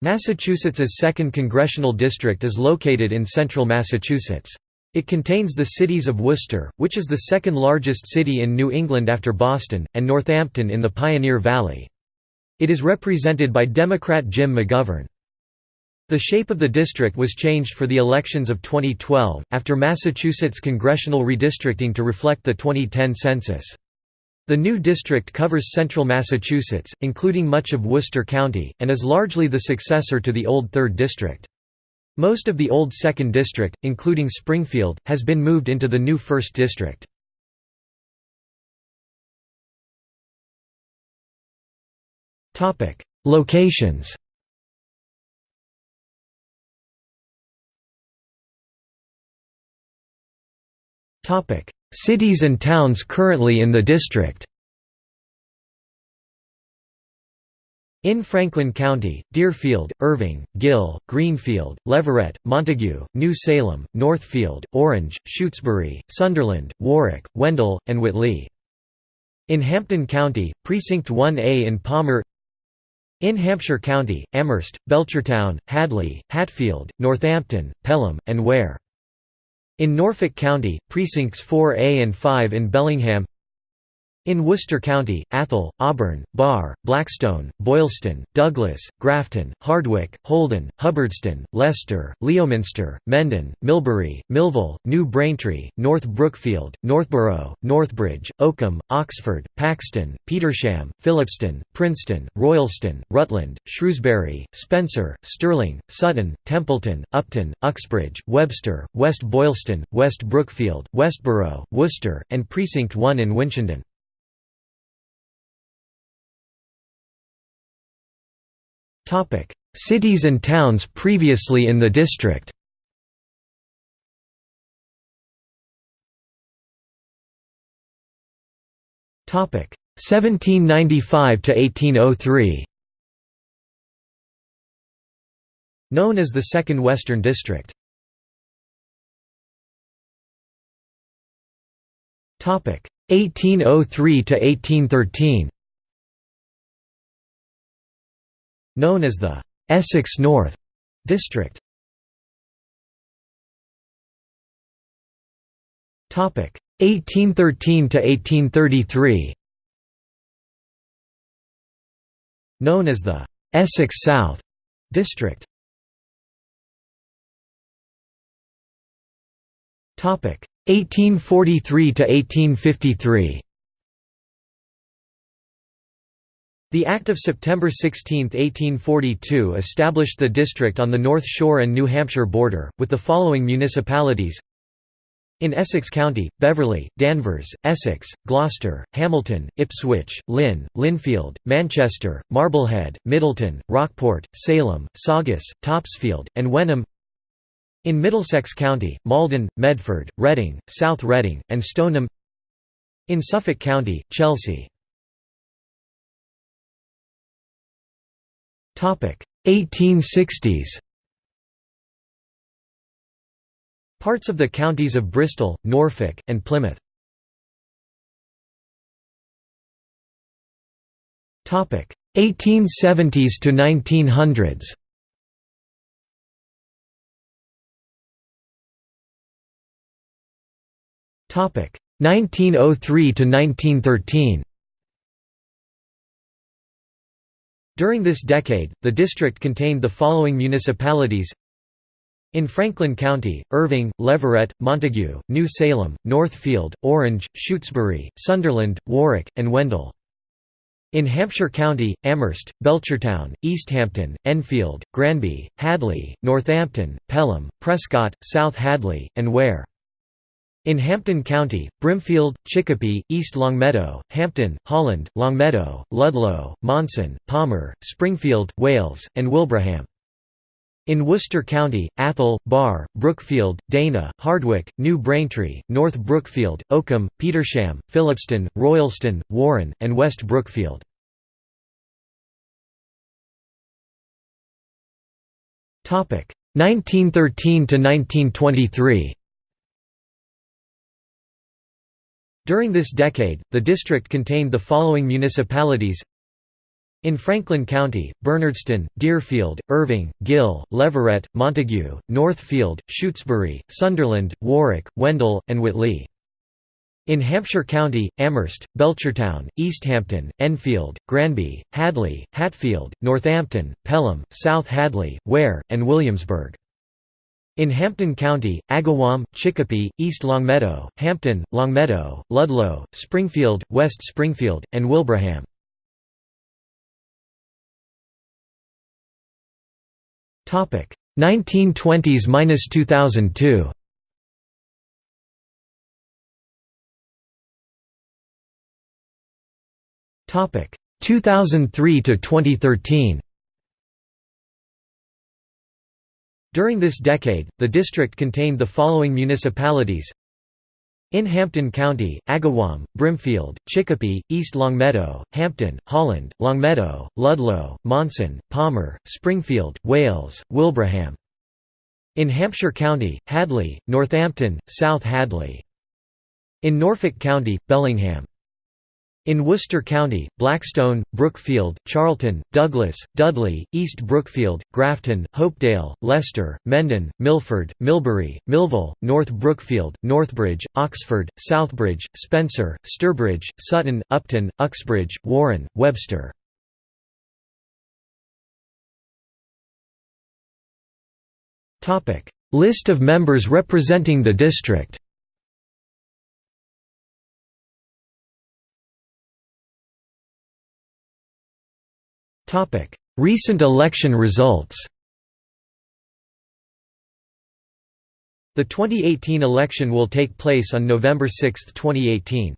Massachusetts's 2nd Congressional District is located in central Massachusetts. It contains the cities of Worcester, which is the second largest city in New England after Boston, and Northampton in the Pioneer Valley. It is represented by Democrat Jim McGovern. The shape of the district was changed for the elections of 2012, after Massachusetts congressional redistricting to reflect the 2010 census. The new district covers central Massachusetts, including much of Worcester County, and is largely the successor to the old 3rd District. Most of the old 2nd District, including Springfield, has been moved into the new 1st District. Locations Cities and towns currently in the district In Franklin County, Deerfield, Erving, Gill, Greenfield, Leverett, Montague, New Salem, Northfield, Orange, Shutesbury, Sunderland, Warwick, Wendell, and Whately. In Hampden County, Precinct 1A in Palmer In Hampshire County, Amherst, Belchertown, Hadley, Hatfield, Northampton, Pelham, and Ware. In Norfolk County, Precincts 4A and 5 in Bellingham in Worcester County, Athol, Auburn, Barre, Blackstone, Boylston, Douglas, Grafton, Hardwick, Holden, Hubbardston, Leicester, Leominster, Mendon, Millbury, Millville, New Braintree, North Brookfield, Northborough, Northbridge, Oakham, Oxford, Paxton, Petersham, Phillipston, Princeton, Royalston, Rutland, Shrewsbury, Spencer, Sterling, Sutton, Templeton, Upton, Uxbridge, Webster, West Boylston, West Brookfield, Westborough, Worcester, and Precinct 1 in Winchendon. Topic: Cities and towns previously in the district. Topic: 1795 to 1803. Known as the Second Western District. Topic: 1803 to 1813. Known as the Essex North District. Topic 1813 to 1833. Known as the Essex South District. Topic 1843 to 1853. The Act of September 16, 1842 established the district on the North Shore and New Hampshire border, with the following municipalities. In Essex County, Beverly, Danvers, Essex, Gloucester, Hamilton, Ipswich, Lynn, Lynnfield, Manchester, Marblehead, Middleton, Rockport, Salem, Saugus, Topsfield, and Wenham. In Middlesex County, Malden, Medford, Reading, South Reading, and Stoneham. In Suffolk County, Chelsea 1860s Parts of the counties of Bristol, Norfolk, and Plymouth. Topic. 1870s to 1900s Topic. 1903 to 1913 During this decade, the district contained the following municipalities in Franklin County, Erving, Leverett, Montague, New Salem, Northfield, Orange, Shutesbury, Sunderland, Warwick, and Wendell. In Hampshire County, Amherst, Belchertown, Easthampton, Enfield, Granby, Hadley, Northampton, Pelham, Prescott, South Hadley, and Ware. In Hampden County, Brimfield, Chicopee, East Longmeadow, Hampden, Holland, Longmeadow, Ludlow, Monson, Palmer, Springfield, Wales, and Wilbraham. In Worcester County, Athol, Barre, Brookfield, Dana, Hardwick, New Braintree, North Brookfield, Oakham, Petersham, Phillipston, Royalston, Warren, and West Brookfield. Topic 1913 to 1923. During this decade, the district contained the following municipalities In Franklin County, Bernardston, Deerfield, Erving, Gill, Leverett, Montague, Northfield, Shutesbury, Sunderland, Warwick, Wendell, and Whately. In Hampshire County, Amherst, Belchertown, Easthampton, Enfield, Granby, Hadley, Hatfield, Northampton, Pelham, South Hadley, Ware, and Williamsburg. In Hampden County, Agawam, Chicopee, East Longmeadow, Hampden, Longmeadow, Ludlow, Springfield, West Springfield, and Wilbraham. Topic 1920s–2002 Topic 2003 to 2013. During this decade, the district contained the following municipalities in Hampden County, Agawam, Brimfield, Chicopee, East Longmeadow, Hampden, Holland, Longmeadow, Ludlow, Monson, Palmer, Springfield, Wales, Wilbraham. In Hampshire County, Hadley, Northampton, South Hadley. In Norfolk County, Bellingham. In Worcester County, Blackstone, Brookfield, Charlton, Douglas, Dudley, East Brookfield, Grafton, Hopedale, Leicester, Mendon, Milford, Millbury, Millville, North Brookfield, Northbridge, Oxford, Southbridge, Spencer, Sturbridge, Sutton, Upton, Uxbridge, Warren, Webster. List of members representing the district Recent election results The 2018 election will take place on November 6, 2018.